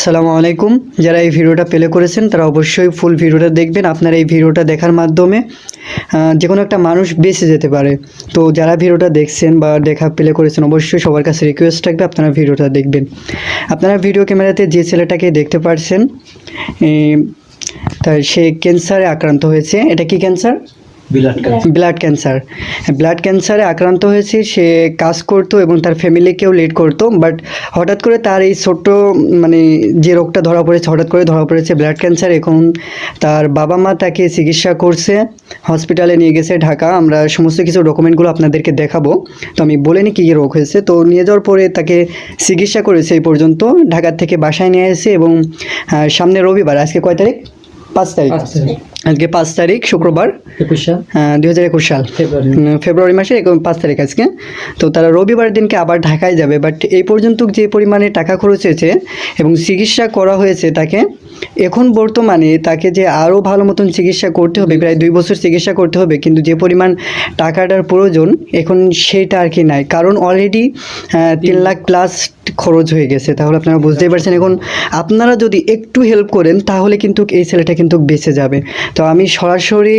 আসসালামু আলাইকুম। যারা এই ভিডিওটা প্লে করেছেন, তারা অবশ্যই ফুল ভিডিওটা দেখবেন। আপনারা এই ভিডিওটা দেখার মাধ্যমে যে কোনো একটা মানুষ বেঁচে যেতে পারে। তো যারা ভিডিওটা দেখছেন বা দেখা প্লে করেছেন, অবশ্যই সবার কাছে রিকোয়েস্ট থাকবে আপনারা ভিডিওটা দেখবেন। আপনারা ভিডিও ক্যামেরাতে যে ছেলেটাকে দেখতে পারছেন তার সে ক্যান্সারে আক্রান্ত হয়েছে। এটা কি ক্যান্সার ব্লাড ক্যান্সার ব্লাড ক্যান্সারে আক্রান্ত হয়েছে, সে কাজ করতো এবং তার ফ্যামিলিকেও লিড করতো বাট হঠাৎ করে তার এই ছোট্ট মানে যে রোগটা ধরা পড়েছে, হঠাৎ করে ধরা পড়েছে ব্লাড ক্যান্সার এখন তার বাবা মা তাকে চিকিৎসা করছে হসপিটালে নিয়ে গেছে ঢাকা। আমরা সমস্ত কিছু ডকুমেন্টগুলো আপনাদেরকে দেখাবো। তো আমি বলিনি কী কী রোগ হয়েছে। তো নিয়ে যাওয়ার পরে তাকে চিকিৎসা করেছে এই পর্যন্ত। ঢাকার থেকে বাসায় নিয়ে এসে এবং সামনে রবিবার, আজকে কয় তারিখ? পাঁচ তারিখ। আজকে পাঁচ তারিখ শুক্রবার। একুশ সাল। দুই হাজার একুশ সাল। ফেব্রুয়ারি মাসের পাঁচ তারিখ আজকে। তো তারা রবিবার দিনকে আবার ঢাকায় যাবে। বাট এই পর্যন্ত যে পরিমাণে টাকা খরচ হয়েছে এবং চিকিৎসা করা হয়েছে তাকে এখন বর্তমানে তাকে যে আরও ভালো মতন চিকিৎসা করতে হবে প্রায় দুই বছর চিকিৎসা করতে হবে কিন্তু যে পরিমাণ টাকাটার প্রয়োজন এখন সেটা আর কি নাই। কারণ অলরেডি তিন লাখ প্লাস খরচ হয়ে গেছে তাহলে আপনারা বুঝতেই পারছেন। এখন আপনারা যদি একটু হেল্প করেন তাহলে কিন্তু এই ছেলেটা কিন্তু বেঁচে যাবে। তো আমি সরাসরি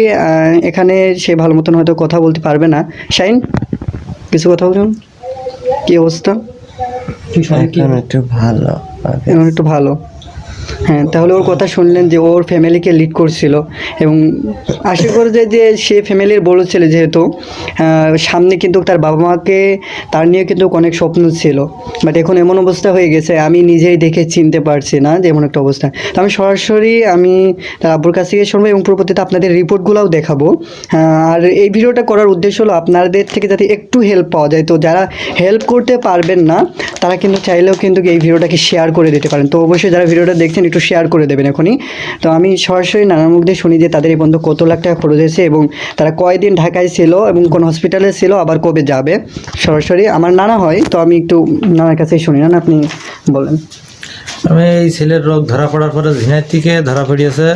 এখানে সে ভালো মতন হয়তো কথা বলতে পারবে না। শাইন কিছু কথা বলুন? কি অবস্থা? একটু ভালো একটু ভালো। হ্যাঁ তাহলে ওর কথা শুনলেন যে ওর ফ্যামিলিকে লিড করছিল এবং আশা করে যে যে সে ফ্যামিলির বড় ছেলে যেহেতু সামনে কিন্তু তার বাবা মাকে তার নিয়ে কিন্তু অনেক স্বপ্ন ছিল। বাট এখন এমন অবস্থা হয়ে গেছে, আমি নিজেই দেখে চিনতে পারছি না যে এমন একটা অবস্থা। তো আমি সরাসরি, আমি তার আব্বুর কাছ থেকে শুনব এবং পরবর্তীতে আপনাদের রিপোর্টগুলোও দেখাবো। আর এই ভিডিওটা করার উদ্দেশ্য হলো আপনাদের থেকে যাতে একটু হেল্প পাওয়া যায়। তো যারা হেল্প করতে পারবেন না, তারা কিন্তু চাইলেও কিন্তু এই ভিডিওটাকে শেয়ার করে দিতে পারেন। তো অবশ্যই যারা ভিডিওটা দেখছেন একটু শেয়ার করে দেবেন এখনই। তো আমি সরাসরি নানার মুখ দিয়ে শুনি যে তাদের এই বন্ধু কত লাখ টাকা খরচ হয়েছে এবং তারা কয়দিন ঢাকায় ছিল এবং কোন হসপিটালে ছিল, আবার কবে যাবে? সরাসরি আমার নানা হয়, তো আমি একটু নানার কাছেই শুনি। না আপনি বলেন। আমি এই ছেলের রোগ ধরা পড়ার পরে ঝিনাইর থেকে ধরা পড়িয়েছে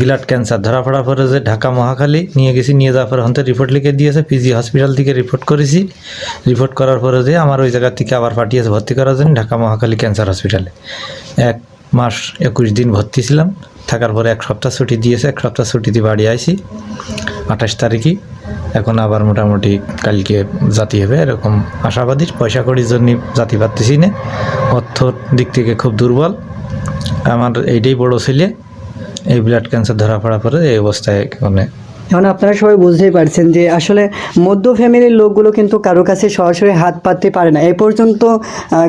ব্লাড ক্যান্সার ধরা পড়ার পরে যে ঢাকা মহাখালী নিয়ে গেছি, নিয়ে যাওয়ার পরে হন্তে রিপোর্ট লিখে দিয়েছে পিজি হসপিটাল থেকে রিপোর্ট করেছি। রিপোর্ট করার পরে যে আমার ওই জায়গা থেকে আবার পাঠিয়েছে, ভর্তি করার জন্য ঢাকা মহাখালী ক্যান্সার হসপিটালে এক মাস একুশ দিন ভর্তি ছিলাম। থাকার পরে এক সপ্তাহ ছুটি দিয়েছে, এক সপ্তাহ ছুটিতে বাড়ি আইছি। আঠাশ তারিখে এখন আবার মোটামুটি কালকে জাতি হবে, এরকম আশাবাদী। পয়সা করির জন্য জাতি পারতেছি না। অর্থর দিক থেকে খুব দুর্বল। আমার এইটাই বড় ছেলে, এই ব্লাড ক্যান্সার ধরা পড়া পরে এই অবস্থায় মানে এখন আপনারা সবাই বুঝতেই পারছেন যে আসলে মধ্য ফ্যামিলির লোকগুলো কিন্তু কারও কাছে সরাসরি হাত পাততে পারে না। এ পর্যন্ত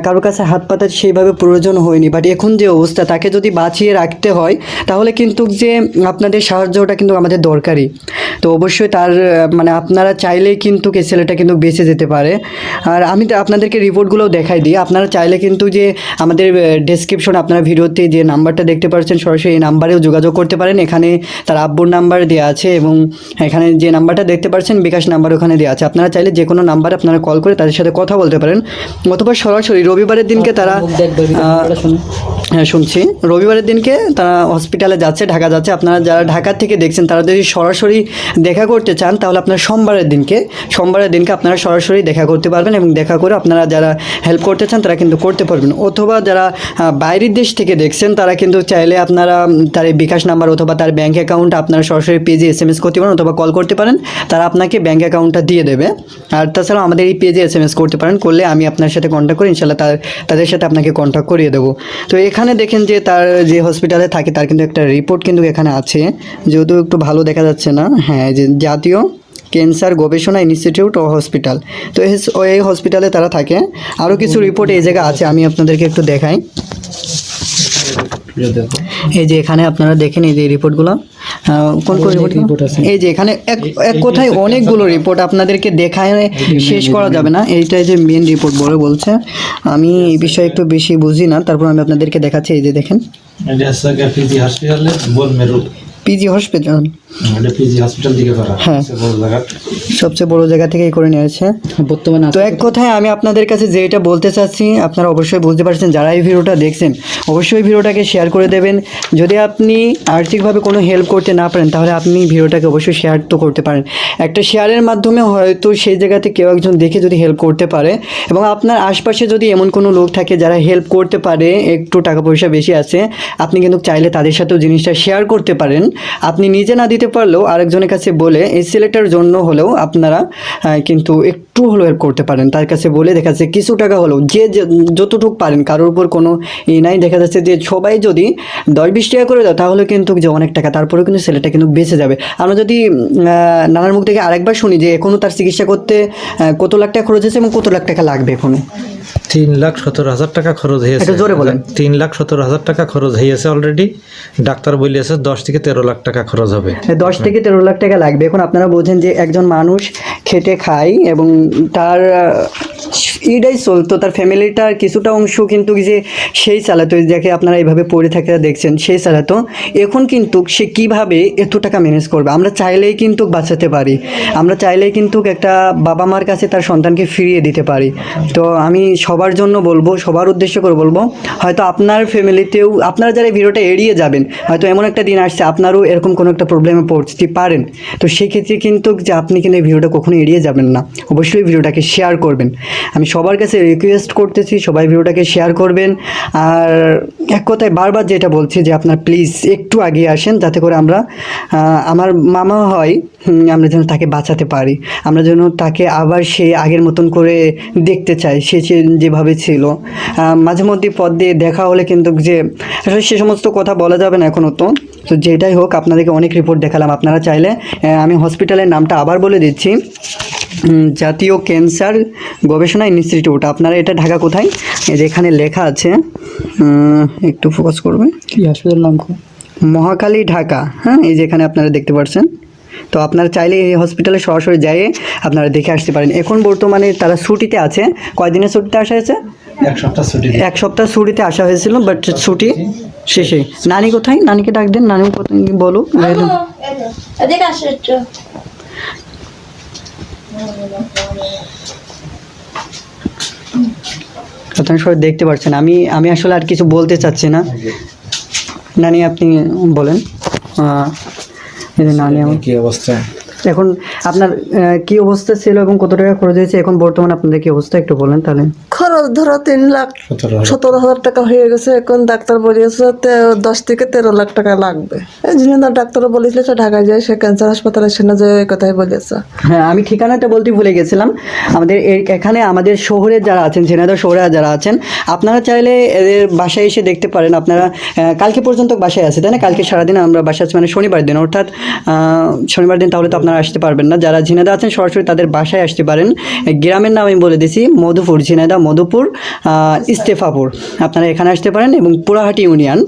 কারও কাছে হাত পাতার সেইভাবে প্রয়োজন হয়নি। বাট এখন যে অবস্থা, তাকে যদি বাঁচিয়ে রাখতে হয়, তাহলে কিন্তু যে আপনাদের সাহায্যটা কিন্তু আমাদের দরকারি তো অবশ্যই তার মানে আপনারা চাইলেই কিন্তু এই ছেলেটা কিন্তু বেঁচে যেতে পারে। আর আমি আপনাদেরকে রিপোর্টগুলোও দেখাই দিই। আপনারা চাইলে কিন্তু যে আমাদের ডেসক্রিপশন আপনারা ভিডিওতে যে নাম্বারটা দেখতে পাচ্ছেন সরাসরি এই নাম্বারেও যোগাযোগ করতে পারেন। এখানে তার আব্বুর নাম্বার দেওয়া আছে এবং এখানে যে নাম্বারটা দেখতে পাচ্ছেন বিকাশ নাম্বার ওখানে দেওয়া আছে। আপনারা চাইলে যে কোনো নাম্বারে আপনারা কল করে তাদের সাথে কথা বলতে পারেন। অথবা সরাসরি রবিবারের দিনকে তারা আহ, শুনছি। রবিবারের দিনকে তারা হসপিটালে যাচ্ছে, ঢাকা যাচ্ছে। আপনারা যারা ঢাকা থেকে দেখছেন, তারা যদি সরাসরি দেখা করতে চান, তাহলে আপনারা সোমবারের দিনকে সোমবারের দিনকে আপনারা সরাসরি দেখা করতে পারবেন এবং দেখা করে আপনারা যারা হেল্প করতে চান, তারা কিন্তু করতে পারবেন। অথবা যারা বাইরের দেশ থেকে দেখছেন, তারা কিন্তু চাইলে আপনারা তার বিকাশ নাম্বার অথবা তার ব্যাঙ্ক অ্যাকাউন্ট আপনারা সরাসরি পেজে এস এম এস করতে পারেন অথবা কল করতে পারেন। তারা আপনাকে ব্যাঙ্ক অ্যাকাউন্টটা দিয়ে দেবে। আর তাছাড়াও আমাদের এই পেজে এস এম এস করতে পারেন। করলে আমি আপনার সাথে কন্ট্যাক্ট করি ইনশাল্লাহ তাদের সাথে আপনাকে কন্ট্যাক্ট করিয়ে দেবো। তো এখানে দেখেন যে তার যে হসপিটালে থাকে, তার কিন্তু একটা রিপোর্ট কিন্তু এখানে আছে। যেহেতু একটু ভালো দেখা যাচ্ছে না হ্যাঁ যে জাতীয় ক্যান্সার গবেষণা ইনস্টিটিউট ও হসপিটাল তো এই হসপিটালে তারা থাকে। আরও কিছু রিপোর্ট এই জায়গায় আছে, আমি আপনাদেরকে একটু দেখাই। এই যে এখানে আপনারা দেখেন এই যে রিপোর্টগুলো কোন কোন রিপোর্ট এই যে এখানে এক এক কথায় অনেকগুলো রিপোর্ট আপনাদেরকে দেখায় শেষ করা যাবে না। এইটাই যে মেন রিপোর্ট বলে বলছে। আমি এই বিষয়ে একটু বেশি বুঝি না। তারপর আমি আপনাদেরকে দেখাচ্ছি। এই যে দেখেন। পিজি হসপিটাল পিজি হসপিটাল হ্যাঁ। বড় জায়গা। সবচেয়ে বড় জায়গা থেকেই করে নিয়েছে। বর্তমানে তো এক কথায় আমি আপনাদের কাছে যেটা বলতে চাচ্ছি আপনারা অবশ্যই বুঝতে পারছেন যারা এই ভিডিওটা দেখছেন অবশ্যই ভিডিওটাকে শেয়ার করে দেবেন। যদি আপনি আর্থিকভাবে কোনো হেল্প করতে না পারেন তাহলে আপনি ভিডিওটাকে অবশ্যই শেয়ার তো করতে পারেন। একটা শেয়ারের মাধ্যমে হয়তো সেই জায়গাতে কেউ একজন দেখে যদি হেল্প করতে পারে এবং আপনার আশপাশে যদি এমন কোনো লোক থাকে যারা হেল্প করতে পারে একটু টাকা পয়সা বেশি আছে আপনি কিন্তু চাইলে তাদের সাথেও জিনিসটা শেয়ার করতে পারেন। আপনি নিজে না দিতে পারলেও আরেকজনের কাছে বলে এই ছেলেটার জন্য হলেও আপনারা কিন্তু একটু হলেও হেল্প করতে পারেন। তার কাছে বলে দেখা যাচ্ছে কিছু টাকা হলেও যে যতটুকু পারেন কারোর উপর কোনো ই নাই। দেখা যাচ্ছে যে সবাই যদি দশ বিশ টাকা করে দাও তাহলে কিন্তু যে অনেক টাকা তারপরেও কিন্তু ছেলেটা কিন্তু বেঁচে যাবে। আমরা যদি নানার মুখ থেকে আরেকবার শুনি যে এখনও তার চিকিৎসা করতে কত লাখ টাকা খরচ হয়েছে এবং কত লাখ টাকা লাগবে এখনও? তিন লাখ সতেরো হাজার টাকা খরচ হয়েছে। জোরে বলেন। তিন লাখ সতেরো হাজার টাকা খরচ হয়েছে অলরেডি ডাক্তার বলিয়েছে দশ থেকে তেরো লাখ টাকা খরচ হবে। দশ থেকে তেরো লাখ টাকা লাগবে। এখন আপনারা বোঝেন যে একজন মানুষ খেটে খায় এবং তার ইটাই চলতো, তার ফ্যামিলিটার কিছুটা অংশ কিন্তু যে সেই চালাতো যাকে আপনারা এইভাবে পড়ে থাকে দেখছেন, সেই চালাতো। এখন কিন্তু সে কীভাবে এত টাকা ম্যানেজ করবে? আমরা চাইলেই কিন্তু বাঁচাতে পারি। আমরা চাইলেই কিন্তু একটা বাবা মার কাছে তার সন্তানকে ফিরিয়ে দিতে পারি। তো আমি সবার জন্য বলব, সবার উদ্দেশ্য করে বলব, হয়তো আপনার ফ্যামিলিতেও, আপনারা যারা এই ভিডিওটা এড়িয়ে যাবেন, হয়তো এমন একটা দিন আসছে, আপনারও এরকম কোনো একটা প্রবলেমে পড়তে পারেন। তো সেক্ষেত্রে কিন্তু যে আপনি কিন্তু এই ভিডিওটা কখনো এড়িয়ে যাবেন না। অবশ্যই ভিডিওটাকে শেয়ার করবেন। আমি সবার কাছে রিকোয়েস্ট করতেছি, সবাই ভিডিওটাকে শেয়ার করবেন। আর এক কথায় বারবার যেটা বলছি যে আপনার প্লিজ একটু এগিয়ে আসেন, যাতে করে আমরা আমার মামা হয় আমরা যেন তাকে বাঁচাতে পারি। আমরা যেন তাকে আবার সে আগের মতন করে দেখতে চাই, সে যেভাবে ছিল। মাঝে মধ্যে পদ দিয়ে দেখা হলে কিন্তু যে, আসলে সে সমস্ত কথা বলা যাবে না এখনও তো। তো যেটাই হোক, আপনাদেরকে অনেক রিপোর্ট দেখালাম। আপনারা চাইলে আমি হসপিটালের নামটা আবার বলে দিচ্ছি। জাতীয় ক্যান্সার গবেষণা ইনস্টিটিউট। আপনারা এটা ঢাকা কোথায়? এই যে এখানে লেখা আছে একটু ফোকাস করবে কি হাসপাতাল নাম কো? মহাকালী ঢাকা হ্যাঁ এই যে এখানে আপনারা দেখতে পাচ্ছেন তো আপনারা চাইলে এই হসপিটালে সরাসরি যেয়ে আপনারা দেখে আসতে পারেন। এখন বর্তমানে তারা ছুটিতে আছে। কয়দিনের ছুটিতে আসা হয়েছে? এক সপ্তাহ ছুটি এক সপ্তাহ ছুটিতে আসা হয়েছিল বাট ছুটি শেষে। নানি কোথায়? নানিকে ডাক দেন। নানি কোথায় বলো আপনারা সবাই দেখতে পাচ্ছেন আমি আমি আসলে আর কিছু বলতে চাচ্ছি না। নানি আপনি বলেন। নানি আমার কি অবস্থা? এখন আপনার আহ, কি অবস্থা ছিল এবং কত টাকা খরচ হয়েছে? এখন বর্তমানে আপনাদের কি অবস্থা? একটু বলেন তাহলে। খরচ ধরো তিন লাখ সতেরো হাজার। টাকা হয়ে গেছে। এখন ডাক্তার বলেছে দশ থেকে তেরো লাখ টাকা লাগবে। এই জন্য ডাক্তার বলেছিল সে ঢাকায় যায় সে ক্যান্সার হাসপাতালে সেখানে যে কথাই বলেছে। হ্যাঁ আমি ঠিকানাটা বলতে ভুলে গেছিলাম। আমাদের এখানে আমাদের শহরে যারা আছেন ঝিনাইদহ শহরে যারা আছেন আপনারা চাইলে এদের বাসায় এসে দেখতে পারেন। আপনারা আহ, কালকে পর্যন্ত বাসায় আছে তাই না? কালকে সারাদিন আমরা বাসায় আছি মানে শনিবার দিন। অর্থাৎ আহ, শনিবার দিন তাহলে তো আপনারা আসতে পারবেন না, যারা ঝিনাইদহ আছেন, সরাসরি তাদের বাসায় আসতে পারেন। গ্রামের নাম আমি বলে দিছি, মধুপুর, ঝিনাইদহ, মধুপুর ইস্তেফাপুর। আপনারা এখানে আসতে পারেন এবং পুরাহাটি ইউনিয়ন।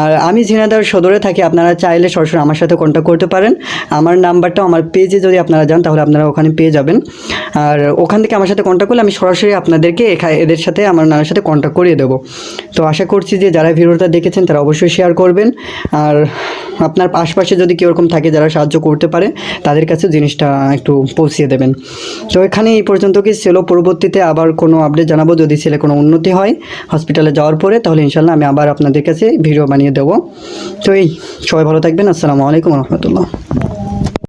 আর আমি ঝিনাইদহ সদরে থাকি, আপনারা চাইলে সরাসরি আমার সাথে কন্ট্যাক্ট করতে পারেন। আমার নাম্বারটা আমার পেজে যদি আপনারা যান, তাহলে আপনারা ওখানে পেয়ে যাবেন। আর ওখান থেকে আমার সাথে কন্ট্যাক্ট করলে আমি সরাসরি আপনাদেরকে এদের সাথে, আমার নানার সাথে কন্ট্যাক্ট করিয়ে দেবো। তো আশা করছি যে যারা ভিডিওটা দেখেছেন, তারা অবশ্যই শেয়ার করবেন। আর আপনার আশপাশে যদি কেউ এরকম থাকে যারা সাহায্য করতে পারে, তাদের কাছে জিনিসটা একটু পৌঁছিয়ে দেবেন। তো এখানে এই পর্যন্ত কি ছিল? পরবর্তীতে আবার কোনো আপডেট জানাব। যদি ছেলে কোনো উন্নতি হয় হসপিটালে যাওয়ার পরে, তাহলে ইনশাল্লাহ আমি আবার আপনাদের কাছে ভিডিও বানিয়ে দেবো। তো এই, সবাই ভালো থাকবেন। আসসালামু আলাইকুম রহমতুল্লাহ।